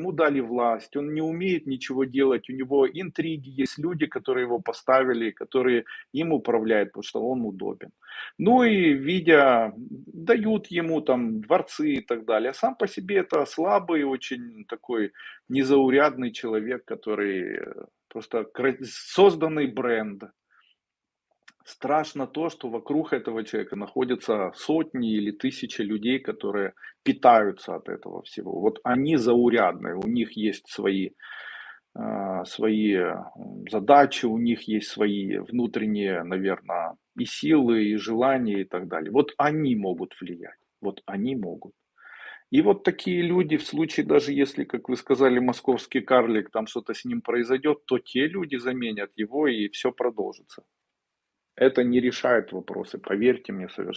Ему дали власть, он не умеет ничего делать, у него интриги, есть люди, которые его поставили, которые им управляют, потому что он удобен. Ну и видя, дают ему там дворцы и так далее. А сам по себе это слабый, очень такой незаурядный человек, который просто созданный бренд. Страшно то, что вокруг этого человека находятся сотни или тысячи людей, которые питаются от этого всего. Вот они заурядные, у них есть свои, э, свои задачи, у них есть свои внутренние, наверное, и силы, и желания и так далее. Вот они могут влиять, вот они могут. И вот такие люди, в случае даже если, как вы сказали, московский карлик, там что-то с ним произойдет, то те люди заменят его и все продолжится. Это не решает вопросы, поверьте мне совершенно.